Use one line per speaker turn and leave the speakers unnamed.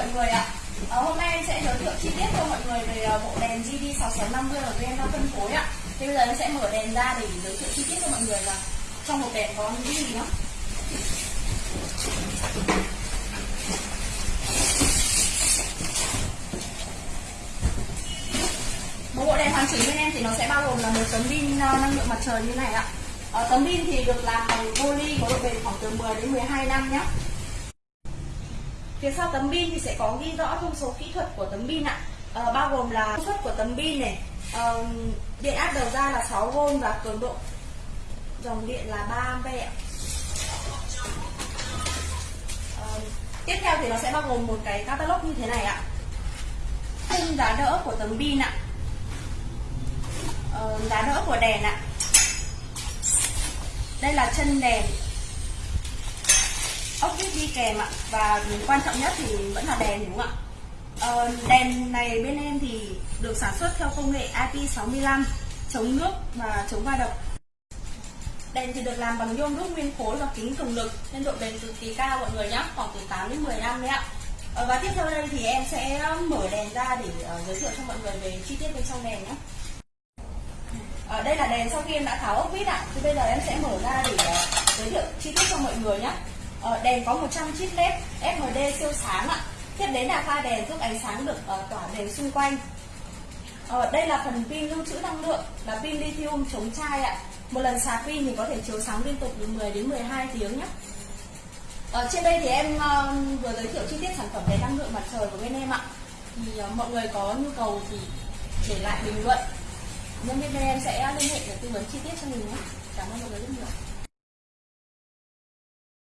mọi người ạ. À, Hôm nay em sẽ giới thiệu chi tiết cho mọi người về ờ, bộ đèn GD6650 ở bên em đang phân phối ạ. Thì bây giờ em sẽ mở đèn ra để giới thiệu chi tiết cho mọi người là trong một đèn có những gì nhá. Một bộ đèn hoàn chỉnh bên em thì nó sẽ bao gồm là một tấm pin ờ, năng lượng mặt trời như này ạ. Tấm pin thì được làm bằng poly có độ bền khoảng từ 10 đến 12 năm nhé Phía sau tấm pin thì sẽ có ghi rõ thông số kỹ thuật của tấm pin ạ. à, bao gồm là công suất của tấm pin này, à, điện áp đầu ra là 6V và cường độ dòng điện là 3A ạ. Tiếp theo thì nó sẽ bao gồm một cái catalog như thế này ạ. Khung giá đỡ của tấm pin ạ. à, giá đỡ của đèn ạ. Đây là chân đèn ốc vít đi kèm ạ. Và quan trọng nhất thì vẫn là đèn đúng không ạ? Ờ, đèn này bên em thì được sản xuất theo công nghệ IP65 chống nước và chống va đập. Đèn thì được làm bằng nhôm đúc nguyên khối và kính cường lực nên độ bền cực kỳ cao mọi người nhé khoảng từ 8 đến 10 năm đấy ạ. Ờ, và tiếp theo đây thì em sẽ mở đèn ra để uh, giới thiệu cho mọi người về chi tiết bên trong đèn nhé ở ờ, đây là đèn sau khi em đã tháo ốc vít ạ. Thì bây giờ em sẽ mở ra để uh, giới thiệu chi tiết cho mọi người nhé Ờ, đèn có 100 chip led FMD siêu sáng ạ. Tiếp đến là pha đèn giúp ánh sáng được ờ, tỏa đều xung quanh. Ờ, đây là phần pin lưu trữ năng lượng là pin lithium chống chai ạ. Một lần sạc pin thì có thể chiếu sáng liên tục từ 10 đến 12 tiếng nhé. Ở trên đây thì em uh, vừa giới thiệu chi tiết sản phẩm đèn năng lượng mặt trời của bên em ạ. Thì uh, mọi người có nhu cầu thì để lại bình luận. Nhân viên bên em sẽ liên hệ để tư vấn chi tiết cho mình nhé. Cảm ơn mọi người rất nhiều.